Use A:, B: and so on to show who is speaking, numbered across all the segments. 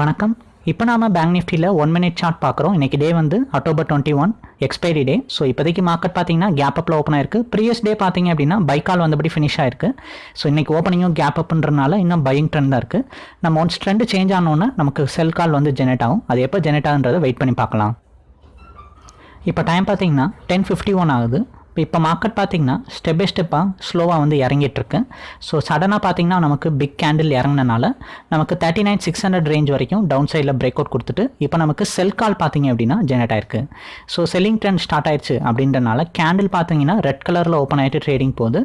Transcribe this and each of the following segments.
A: வணக்கம். இப்போ நாம பேங்க் நிஃப்டியில் ஒன் மினிட் சார்ட் பார்க்குறோம் இன்றைக்கி டே வந்து October twenty one expiry day so இப்போதைக்கு மார்க்கெட் பார்த்தீங்கன்னா கேப் அப்பில் ஓப்பன் ஆயிருக்கு. ப்ரீவியஸ் டே பார்த்தீங்க அப்படின்னா பைக்கால் வந்தபடி ஃபினிஷ் ஆயிருக்கு. ஸோ இன்றைக்கி ஓப்பனிங்கும் கேப் அப்புன்றனால இன்னும் பையிங் ட்ரெண்ட் தான் இருக்குது நம்ம ஒன்ஸ் ட்ரெண்ட் சேஞ்ச் ஆனோன்னா நமக்கு செல் கால் வந்து ஜெனரேட் ஆகும். அது எப்போ ஜெனரேட் ஆகுன்றதை வெயிட் பண்ணி பார்க்கலாம். இப்போ டைம் பார்த்தீங்கன்னா டென் ஃபிஃப்டி ஒன் ஆகுது. இப்போ இப்போ மார்க்கெட் பார்த்தீங்கன்னா ஸ்டெப் பை ஸ்டெப்பாக ஸ்லோவாக வந்து இறங்கிட்டுருக்கு. ஸோ சடனாக பார்த்தீங்கன்னா நமக்கு பிக் கேண்டில் இறங்கினால நமக்கு thirty nine six hundred range வரைக்கும் டவுன் சைடில் பிரேக் அவுட் கொடுத்துட்டு இப்போ நமக்கு செல் கால் பார்த்தீங்க அப்படின்னா ஜெனரேட் ஆயிருக்கு. ஸோ செல்லிங் ட்ரெண்ட் ஸ்டார்ட் ஆயிடுச்சு அப்படின்றனால கேண்டில் பார்த்தீங்கன்னா ரெட் கலரில் ஓப்பன் ஆகிட்டு ட்ரேடிங் போகுது.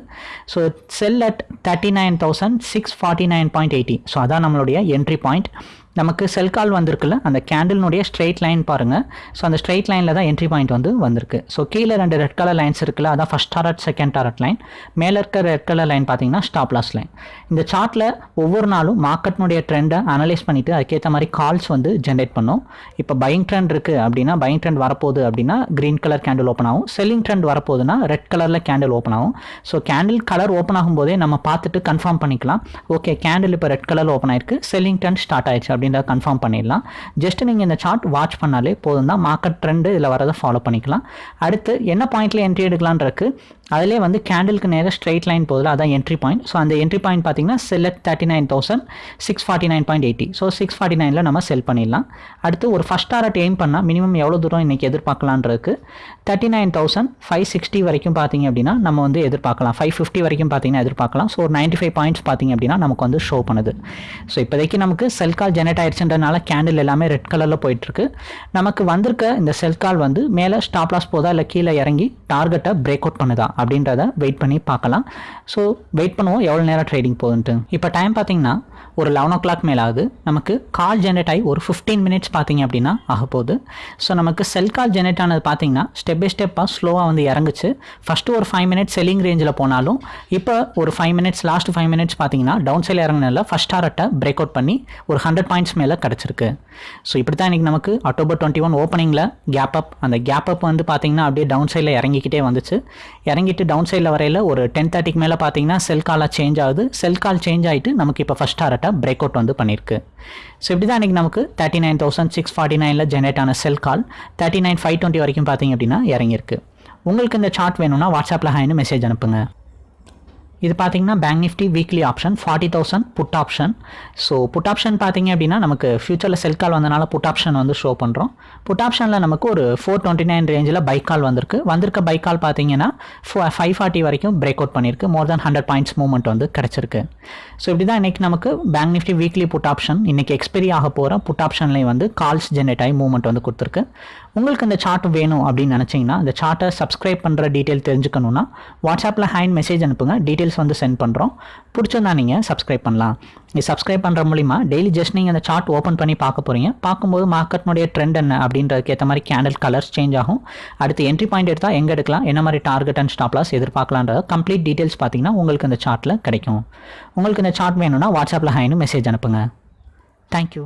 A: So sell at thirty nine thousand six forty nine point eighty so அதான் நம்மளுடைய என்ட்ரி பாயிண்ட் நமக்கு செல் கால் வந்திருக்குல்ல அந்த கேண்டில்னுடைய ஸ்ட்ரெயிட் லைன் பாருங்கள் ஸோ அந்த ஸ்ட்ரெயிட் லைனில் தான் என்ட்ரி பாயிண்ட் வந்து வந்திருக்கு. ஸோ கீழே ரெண்டு ரெட் கலர் லைன்ஸ் இருக்குல்ல அதான் first target second target line மேலே இருக்க ரெட் கலர் லைன் பார்த்தீங்கன்னா ஸ்டாப் லாஸ் லைன் இந்த சார்ட்டில் ஒவ்வொரு நாளும் மார்க்கெட்னுடைய ட்ரெண்டை அனலைஸ் பண்ணிவிட்டு அதுக்கேற்ற மாதிரி கால்ஸ் வந்து ஜென்ரேட் பண்ணும். இப்போ பையிங் ட்ரெண்ட் இருக்குது அப்படின்னா பையிங் ட்ரெண்ட் வரப்போகுது அப்படின்னா க்ரீன் கலர் கேண்டில் ஓப்பன் ஆகும். செல்லிங் ட்ரெண்ட் வரப்போகுதுன்னா ரெட் கலரில் கேண்டில் ஓப்பன் ஆகும். ஸோ கேண்டில் கலர் ஓப்பன் ஆகும்போதே நம்ம பார்த்துட்டு கன்ஃபார்ம் பண்ணிக்கலாம். ஓகே கேண்டில் இப்போ ரெட் கலர் ஓப்பன் ஆயிருக்கு. செல்லிங் ட்ரெண்ட் ஸ்டார்ட் ஆயிடுச்சு அப்படின்றத கன்ஃபார்ம் பண்ணிடலாம். ஜஸ்ட் நீங்கள் இந்த சார்ட் வாட்ச் பண்ணாலே போதும் தான். மார்க்கெட் ட்ரெண்டு இதில் வரதை ஃபாலோ பண்ணிக்கலாம். அடுத்து என்ன பாயிண்ட்டில் என்ட்ரி எடுக்கலான்றக்கு அதிலே வந்து கேண்டிலுக்கு நேராக ஸ்ட்ரெயிட் லைன் போதில் அதான் என்ட்ரி பாயிண்ட் ஸோ அந்த என்ட்ரி பாயிண்ட் பார்த்தீங்கன்னா select thirty nine thousand six forty nine point eighty so six forty நைனில் நம்ம செல் பண்ணிடலாம். அடுத்து ஒரு ஃபஸ்ட் டாரட் எய்ம் பண்ணால் மினிமம் எவ்வளோ தூரம் இன்றைக்கி எதிர்பார்க்கலான்றதுக்கு thirty nine thousand five sixty வரைக்கும் பார்த்தீங்க அப்படின்னா நம்ம வந்து எதிர்பார்க்கலாம். ஃபைவ் ஃபிஃப்டி வரைக்கும் பார்த்தீங்கன்னா எதிர்பார்க்கலாம். ஸோ ஒரு நைன்ட்டி ஃபைவ் பாயிண்ட்ஸ் பார்த்தீங்க அப்படின்னா நமக்கு வந்து ஷோ பண்ணுது. ஸோ இப்போதைக்கு நமக்கு செல் கால் ஜெனரேட் ஆயிடுச்சுன்றனால கேண்டில் எல்லாமே ரெட் கலரில் போயிட்டுருக்கு. நமக்கு வந்திருக்க இந்த செல் கால் வந்து மேலே ஸ்டாப் லாஸ் போதா இல்லை கீழே இறங்கி டார்கெட்டை பிரேக் அவுட் பண்ணுதா அப்படின்றத வெயிட் பண்ணி பார்க்கலாம். ஸோ வெயிட் பண்ணுவோம். எவ்வளோ நேரம் ட்ரேடிங் போகுதுன்ட்டு. இப்போ டைம் பார்த்தீங்கன்னா ஒரு லெவன் ஓ கிளாக் மேலே ஆகுது. நமக்கு கால் ஜென்ரேட் ஆகி ஒரு ஃபிஃப்டீன் மினிட்ஸ் பார்த்தீங்க அப்படின்னா ஆக போகுது. ஸோ நமக்கு செல் கால் ஜென்ரேட் ஆனது பார்த்தீங்கன்னா ஸ்டெப் பை ஸ்டெப்பாக ஸ்லோவாக வந்து இறங்குச்சு. ஃபஸ்ட்டு ஒரு ஃபைவ் மினிட்ஸ் செல்லிங் ரேஞ்சில் போனாலும் இப்போ ஒரு five minutes last five minutes பார்த்தீங்கன்னா டவுன் சைடில் இறங்கினால ஃபஸ்ட் டாரட்டை பிரேக் அவுட் பண்ணி ஒரு ஹண்ட்ரட் பாயிண்ட் பாயிண்ட்ஸ் மேலே கிடச்சிருக்கு. ஸோ இப்படி தான் இன்றைக்கி நமக்கு அக்டோபர் டுவெண்ட்டி ஒன் ஓப்பனிங்கில் கேப் அப் அந்த கேப் அப் வந்து பார்த்தீங்கன்னா அப்படியே டவுன் சைடில் இறங்கிக்கிட்டே வந்துச்சு. இறங்கிட்டு டவுன் சைடில் வரையில் ஒரு டென் தேர்ட்டிக்கு மேலே பார்த்தீங்கன்னா செல் காலாக சேஞ்ச் ஆகுது. செல் கால் சேஞ்ச் ஆகிட்டு நமக்கு இப்போ ஃபஸ்ட் டாரட்டை பிரேக் அவுட் வந்து பண்ணியிருக்கு ஸோ இப்படி தான் இன்றைக்கி நமக்கு thirty nine thousand six forty நைனில் ஜென்ரேட் ஆன sell call thirty nine five twenty வரைக்கும் பார்த்தீங்க அப்படின்னா இறங்கியிருக்கு. உங்களுக்கு இந்த சார்ட் வேணும்னா வாட்ஸ்அப்பில் ஹாய்னு மெசேஜ் அனுப்புங்க. இது பார்த்தீங்கன்னா bank Nifty weekly option forty thousand put option so put option பார்த்தீங்க அப்படின்னா நமக்கு ஃபியூச்சரில் செல் கால் வந்தனால புட் ஆப்ஷன் வந்து ஷோ பண்ணுறோம் புட் ஆப்ஷனில் நமக்கு ஒரு ஃபோர் டுவெண்ட்டி நைன் ரேஞ்சில் பைக் கால் வந்திருக்கு. வந்திருக்க பைக் கால் பார்த்தீங்கன்னா ஃபைவ் ஃபார்ட்டி வரைக்கும் பிரேக் அவுட் பண்ணியிருக்கு more than hundred points movement வந்து கிடச்சிருக்கு. ஸோ இப்படி தான் இன்றைக்கி நமக்கு bank Nifty weekly put option இன்றைக்கி எக்ஸ்பெரி ஆக போகிற புட் ஆப்ஷன்லேயும் வந்து கால்ஸ் ஜென்ரேட் ஆகி மூவ்மெண்ட் வந்து கொடுத்துருக்கு. உங்களுக்கு இந்த சார்ட் வேணும் அப்படின்னு நினச்சிங்கன்னா இந்த சார்ட்டை சப்ஸ்கிரைப் பண்ணுற டீட்டெயில் தெரிஞ்சுக்கணுன்னா வாட்ஸ்அப்பில் ஹேண்ட் மெசேஜ் அனுப்புங்க. டீட்டெயில் டீட்டெயில்ஸ் வந்து சென்ட் பண்ணுறோம் பிடிச்சிருந்தா நீங்கள் சப்ஸ்கிரைப் பண்ணலாம். இது சப்ஸ்கிரைப் பண்ணுற மூலிமா டெய்லி ஜஸ்ட் நீங்கள் அந்த சார்ட் ஓப்பன் பண்ணி பார்க்க போகிறீங்க பார்க்கும்போது மார்க்கெட்னுடைய ட்ரெண்ட் என்ன அப்படின்றதுக்கு ஏற்ற மாதிரி கேண்டில் கலர்ஸ் சேஞ்ச் ஆகும். அடுத்து என்ட்ரி பாயிண்ட் எடுத்தால் எங்கே எடுக்கலாம்? என்ன மாதிரி target and stop loss complete details பார்த்தீங்கன்னா உங்களுக்கு இந்த சார்ட்டில் கிடைக்கும். உங்களுக்கு இந்த சார்ட் வேணும்னா வாட்ஸ்அப்பில் ஹைனு மெசேஜ் அனுப்புங்க. தேங்க்யூ